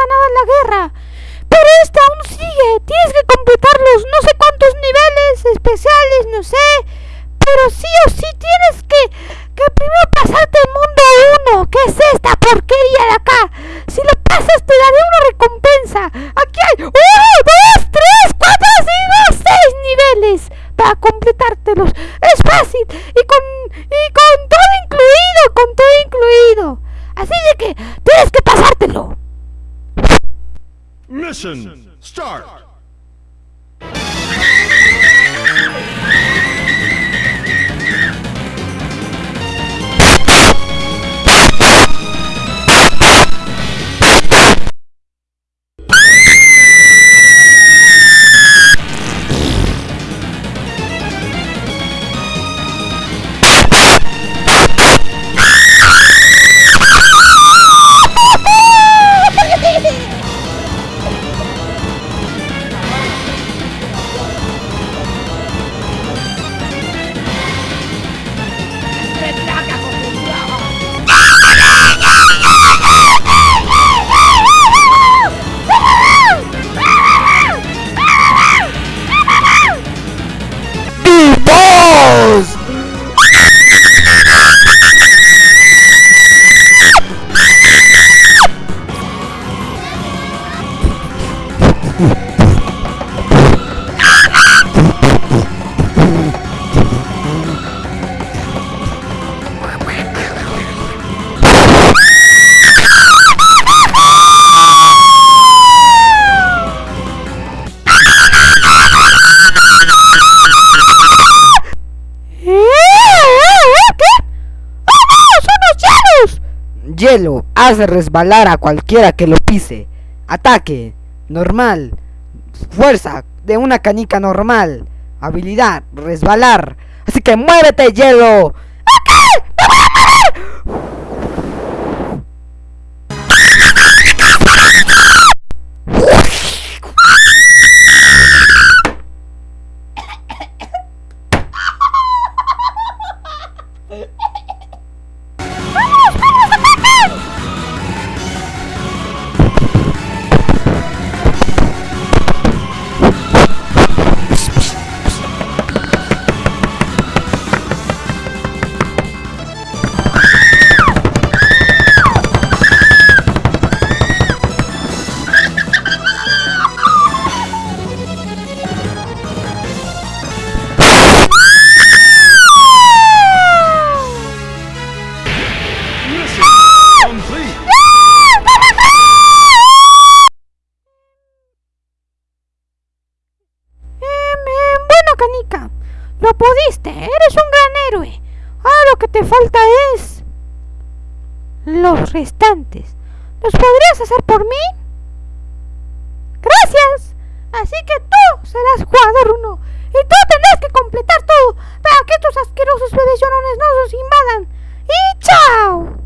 ganado la guerra. Pero esta aún sigue. Tienes que completar los no sé cuántos niveles especiales, no sé. Start! Hielo hace resbalar a cualquiera que lo pise. Ataque. Normal. Fuerza de una canica normal. Habilidad. Resbalar. Así que muévete, hielo. canica. Lo pudiste, eres un gran héroe. Ahora lo que te falta es... Los restantes. ¿Los podrías hacer por mí? Gracias. Así que tú serás jugador uno. Y tú tendrás que completar todo para que estos asquerosos bebés no nos invadan. ¡Y chao!